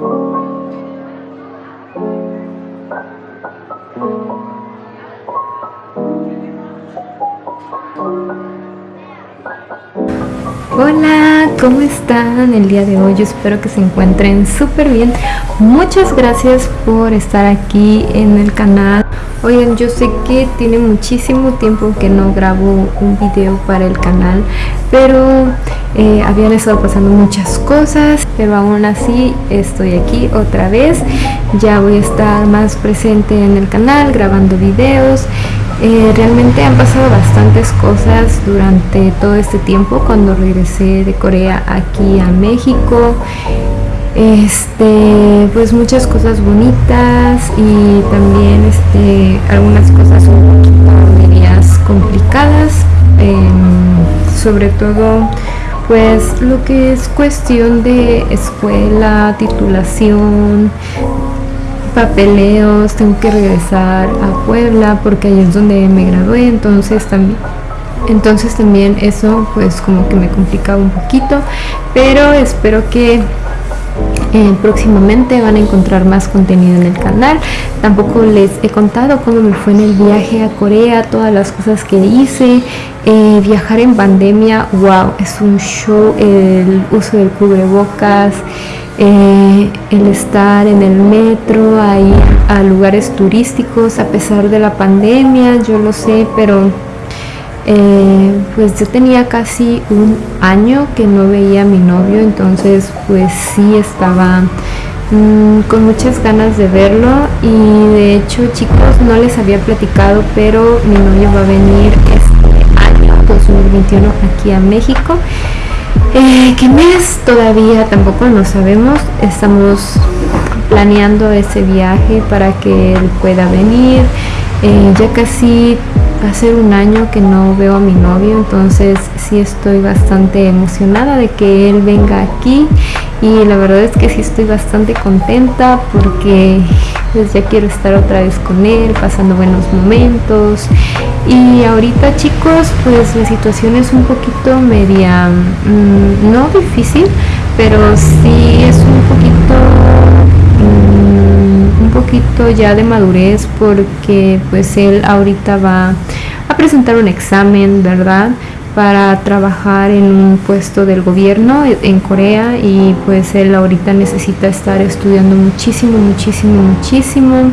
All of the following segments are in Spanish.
Thank you. ¿Cómo están el día de hoy? Espero que se encuentren súper bien. Muchas gracias por estar aquí en el canal. Oigan, yo sé que tiene muchísimo tiempo que no grabo un video para el canal, pero eh, habían estado pasando muchas cosas, pero aún así estoy aquí otra vez. Ya voy a estar más presente en el canal, grabando videos eh, realmente han pasado bastantes cosas durante todo este tiempo cuando regresé de Corea aquí a México. Este, pues muchas cosas bonitas y también este, algunas cosas un poquito complicadas. Em, sobre todo pues lo que es cuestión de escuela, titulación, papeleos, tengo que regresar a Puebla porque ahí es donde me gradué, entonces también entonces también eso pues como que me complicaba un poquito, pero espero que eh, próximamente van a encontrar más contenido en el canal. Tampoco les he contado cómo me fue en el viaje a Corea todas las cosas que hice. Eh, viajar en pandemia wow es un show el uso del cubrebocas eh, el estar en el metro, ahí a lugares turísticos a pesar de la pandemia, yo lo sé, pero eh, pues yo tenía casi un año que no veía a mi novio, entonces pues sí estaba mm, con muchas ganas de verlo y de hecho chicos no les había platicado, pero mi novio va a venir este año 2021 aquí a México eh, ¿Qué mes todavía? Tampoco lo sabemos. Estamos planeando ese viaje para que él pueda venir. Eh, ya casi va a ser un año que no veo a mi novio, entonces sí estoy bastante emocionada de que él venga aquí y la verdad es que sí estoy bastante contenta porque pues ya quiero estar otra vez con él, pasando buenos momentos. Y ahorita chicos pues la situación es un poquito media, mm, no difícil, pero sí es un poquito poquito ya de madurez porque pues él ahorita va a presentar un examen, ¿verdad? para trabajar en un puesto del gobierno en Corea y pues él ahorita necesita estar estudiando muchísimo, muchísimo, muchísimo.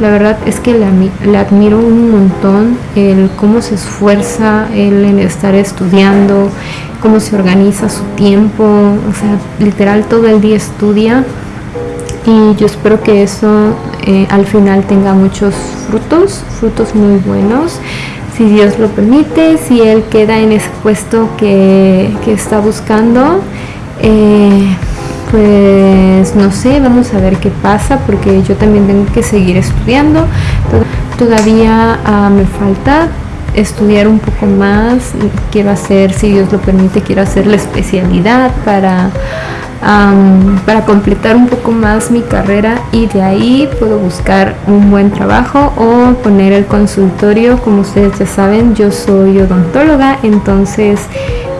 La verdad es que le, admiro un montón el cómo se esfuerza él en estar estudiando, cómo se organiza su tiempo, o sea, literal todo el día estudia y yo espero que eso eh, al final tenga muchos frutos, frutos muy buenos si Dios lo permite, si Él queda en ese puesto que, está buscando, eh, pues no sé, vamos a ver qué pasa, porque yo también tengo que seguir estudiando. Todavía ah, me falta estudiar un poco más, quiero hacer, si Dios lo permite, quiero hacer la especialidad para para completar un poco más mi carrera y de ahí puedo buscar un buen trabajo o poner el consultorio. Como ustedes ya saben yo soy odontóloga entonces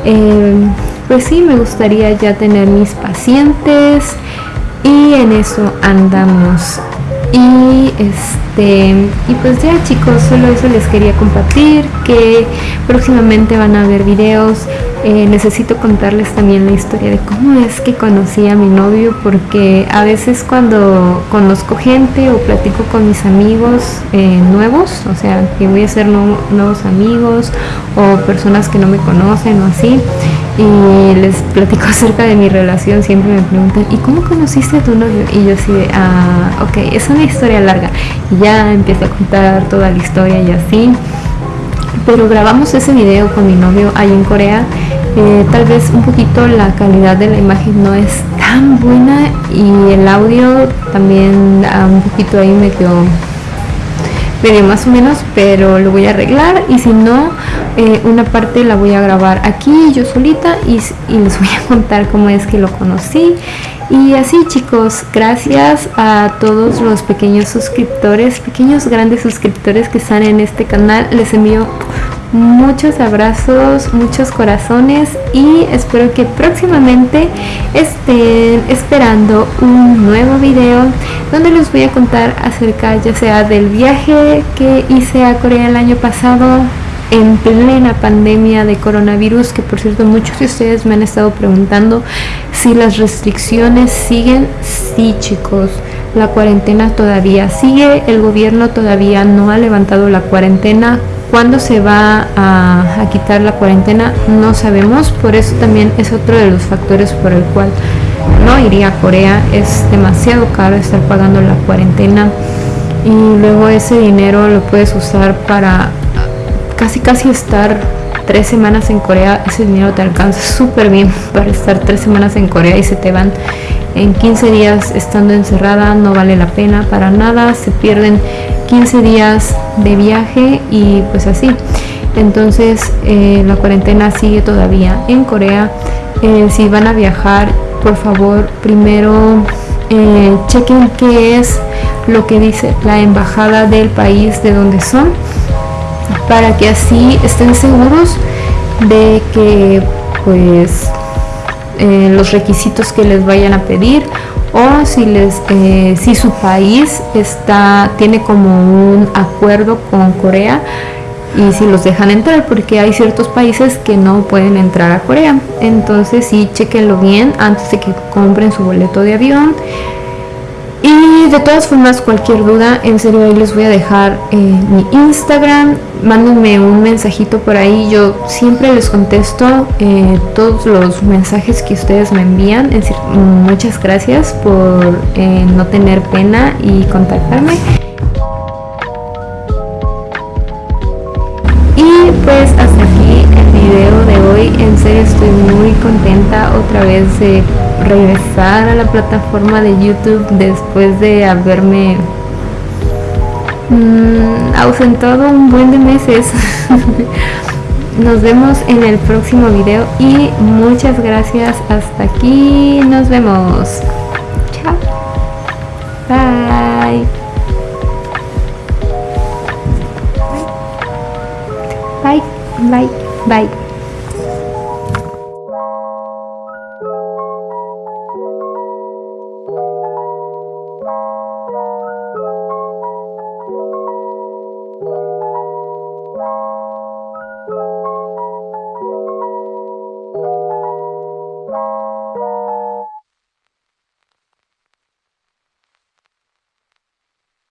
em, pues sí me gustaría ya tener mis pacientes y en eso andamos. Y este y pues ya chicos solo eso les quería compartir que próximamente van a ver videos eh, necesito contarles también la historia de cómo es que conocí a mi novio porque a veces cuando conozco gente o platico con mis amigos eh, nuevos o sea que voy a ser nuevos amigos o personas que no me conocen o así y les platico acerca de mi relación siempre me preguntan ¿y cómo conociste a tu novio? y yo así de ah ok es una historia larga y ya empiezo a contar toda la historia y así pero grabamos ese video con mi novio ahí en Corea tal vez un poquito la calidad de la imagen no es tan buena y el audio también un poquito ahí medio medio más o menos, pero lo voy a arreglar y si no, eh, una parte la voy a grabar aquí yo solita y, y les voy a contar cómo es que lo conocí. Y así chicos, gracias a todos los pequeños suscriptores, pequeños grandes suscriptores que están en este canal. Les envío muchos abrazos, muchos corazones y espero que próximamente estén esperando un nuevo video donde les voy a contar acerca ya sea del viaje que hice a Corea el año pasado en plena pandemia de coronavirus que por cierto muchos de ustedes me han estado preguntando si las restricciones siguen. Sí chicos la cuarentena todavía sigue el gobierno todavía no ha levantado la cuarentena ¿Cuándo se va a, quitar la cuarentena? No sabemos, por eso también es otro de los factores por el cual no iría a Corea. Es demasiado caro estar pagando la cuarentena y luego ese dinero lo puedes usar para casi casi estar tres semanas en Corea. Ese dinero te alcanza súper bien para estar tres semanas en Corea y se te van en 15 días estando encerrada. No vale la pena para nada. Se pierden 15 días de viaje y pues así. Entonces eh, la cuarentena sigue todavía en Corea. Eh, si van a viajar, por favor, primero eh, chequen qué es lo que dice la embajada del país de donde son para que así estén seguros de que pues los requisitos que les vayan a pedir o si les eh, si su país está tiene como un acuerdo con Corea y si los dejan entrar porque hay ciertos países que no pueden entrar a Corea. Entonces sí chequenlo bien antes de que compren su boleto de avión y de todas formas, cualquier duda, en serio ahí les voy a dejar eh, mi Instagram. Mándenme un mensajito por ahí. Yo siempre les contesto eh, todos los mensajes que ustedes me envían. Es decir, muchas gracias por eh, no tener pena y contactarme. Y pues hasta aquí el video de hoy. En serio estoy muy contenta otra vez de regresar a la plataforma de YouTube después de haberme mm, ausentado un buen de meses. Nos vemos en el próximo video y muchas gracias. Hasta aquí. Nos vemos. Chao. Bye. Bye. Bye. Bye.